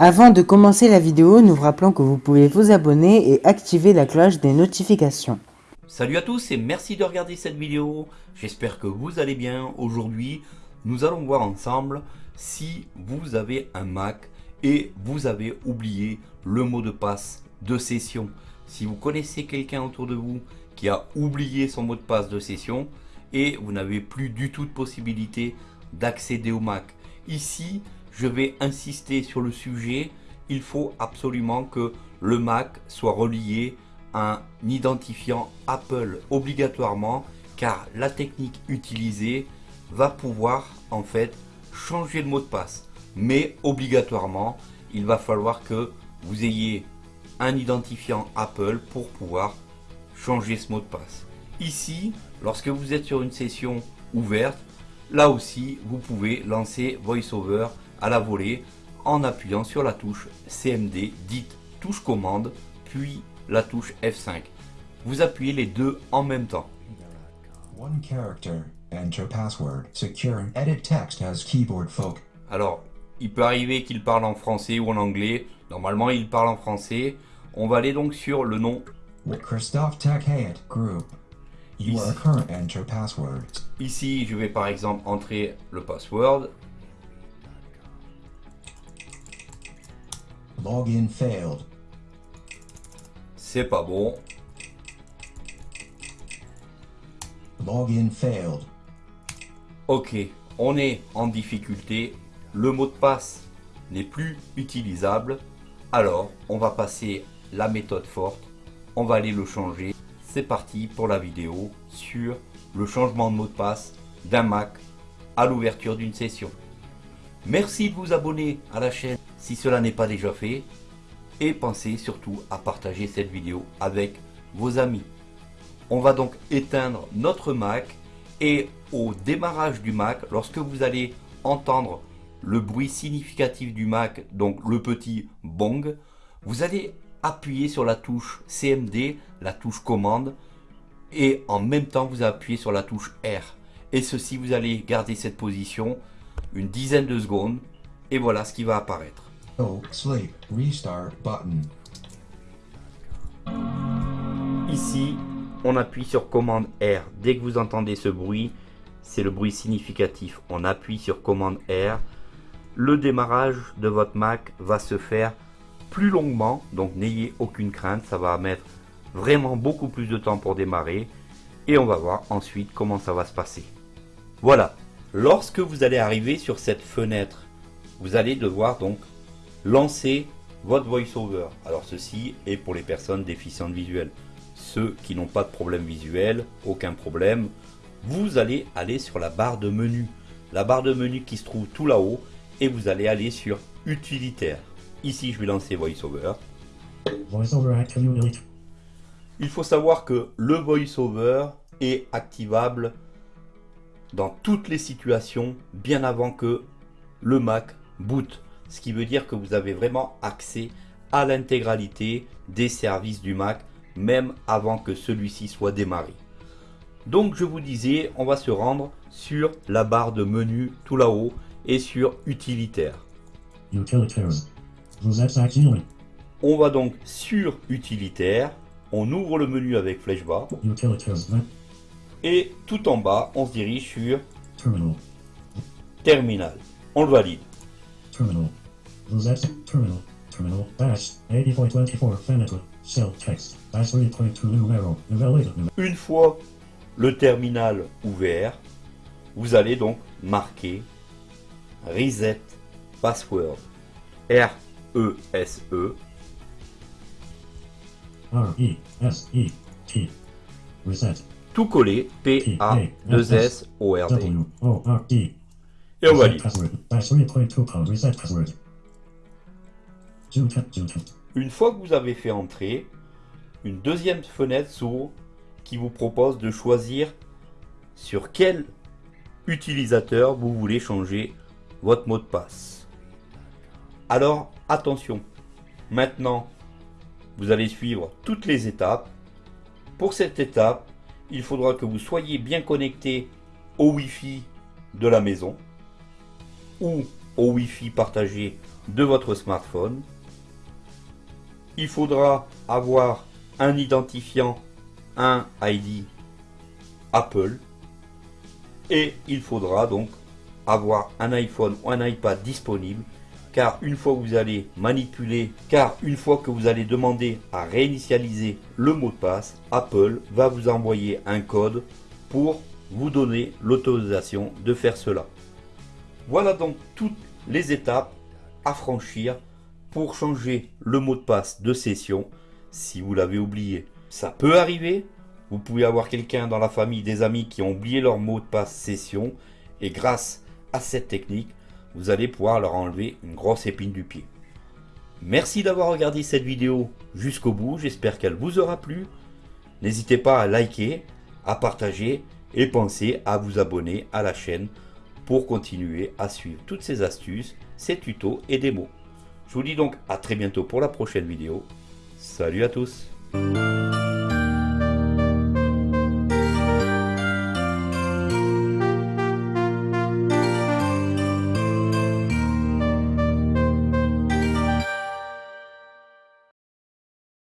Avant de commencer la vidéo, nous vous rappelons que vous pouvez vous abonner et activer la cloche des notifications. Salut à tous et merci de regarder cette vidéo. J'espère que vous allez bien. Aujourd'hui, nous allons voir ensemble si vous avez un Mac et vous avez oublié le mot de passe de session. Si vous connaissez quelqu'un autour de vous qui a oublié son mot de passe de session et vous n'avez plus du tout de possibilité d'accéder au Mac. Ici, je vais insister sur le sujet. Il faut absolument que le Mac soit relié à un identifiant Apple obligatoirement car la technique utilisée va pouvoir en fait changer le mot de passe. Mais obligatoirement, il va falloir que vous ayez un identifiant Apple pour pouvoir changer ce mot de passe. Ici, lorsque vous êtes sur une session ouverte, là aussi, vous pouvez lancer VoiceOver à la volée en appuyant sur la touche CMD, dite touche commande, puis la touche F5. Vous appuyez les deux en même temps. One character, enter password, secure edit text as keyboard folk. Alors, il peut arriver qu'il parle en français ou en anglais. Normalement, il parle en français. On va aller donc sur le nom. Christophe Tech Hayat Group. You are current enter password. Ici, je vais par exemple entrer le password. Login failed. C'est pas bon. Login failed. Ok, on est en difficulté. Le mot de passe n'est plus utilisable. Alors, on va passer la méthode forte. On va aller le changer. C'est parti pour la vidéo sur le changement de mot de passe d'un Mac à l'ouverture d'une session. Merci de vous abonner à la chaîne si cela n'est pas déjà fait. Et pensez surtout à partager cette vidéo avec vos amis. On va donc éteindre notre Mac et au démarrage du Mac, lorsque vous allez entendre le bruit significatif du Mac, donc le petit bong, vous allez appuyer sur la touche CMD, la touche commande, et en même temps vous appuyez sur la touche R. Et ceci, vous allez garder cette position une dizaine de secondes, et voilà ce qui va apparaître. Oh, sleep, restart button. Ici, on appuie sur commande R. Dès que vous entendez ce bruit, c'est le bruit significatif. On appuie sur commande R. Le démarrage de votre Mac va se faire plus longuement, donc n'ayez aucune crainte, ça va mettre vraiment beaucoup plus de temps pour démarrer. Et on va voir ensuite comment ça va se passer. Voilà, lorsque vous allez arriver sur cette fenêtre, vous allez devoir donc lancer votre VoiceOver. Alors ceci est pour les personnes déficientes visuelles. Ceux qui n'ont pas de problème visuel, aucun problème. Vous allez aller sur la barre de menu. La barre de menu qui se trouve tout là-haut. Et vous allez aller sur utilitaire. Ici, je vais lancer VoiceOver. Il faut savoir que le VoiceOver est activable dans toutes les situations bien avant que le Mac boot. Ce qui veut dire que vous avez vraiment accès à l'intégralité des services du Mac, même avant que celui-ci soit démarré. Donc je vous disais, on va se rendre sur la barre de menu tout là-haut et sur utilitaire. Vous êtes. On va donc sur utilitaire, on ouvre le menu avec flèche bas. Et tout en bas, on se dirige sur Terminal. terminal. On le valide. Terminal. Vous êtes terminal. Terminal. Bash. 80.24 fenêtre. Cell text. Bash 3.2 numéro. Nouvelle Une fois le terminal ouvert, vous allez donc marquer Reset Password. R-E-S-E. R-E-S-E-T. Reset. Tout collé. P-A-2-S-O-R-D. W-O-R-D. Et on Reset valide. 3.2 code. Reset password. Zoom zoom Une fois que vous avez fait entrer, une deuxième fenêtre s'ouvre qui vous propose de choisir sur quel utilisateur vous voulez changer votre mot de passe. Alors attention, maintenant vous allez suivre toutes les étapes. Pour cette étape, il faudra que vous soyez bien connecté au Wi-Fi de la maison ou au Wi-Fi partagé de votre smartphone. Il faudra avoir un identifiant, un ID Apple. Et il faudra donc avoir un iPhone ou un iPad disponible car une fois que vous allez manipuler, car une fois que vous allez demander à réinitialiser le mot de passe, Apple va vous envoyer un code pour vous donner l'autorisation de faire cela. Voilà donc toutes les étapes à franchir pour changer le mot de passe de session si vous l'avez oublié. Ça peut arriver, vous pouvez avoir quelqu'un dans la famille, des amis qui ont oublié leur mot de passe session et grâce à cette technique, vous allez pouvoir leur enlever une grosse épine du pied. Merci d'avoir regardé cette vidéo jusqu'au bout, j'espère qu'elle vous aura plu. N'hésitez pas à liker, à partager et pensez à vous abonner à la chaîne pour continuer à suivre toutes ces astuces, ces tutos et démos. Je vous dis donc à très bientôt pour la prochaine vidéo. Salut à tous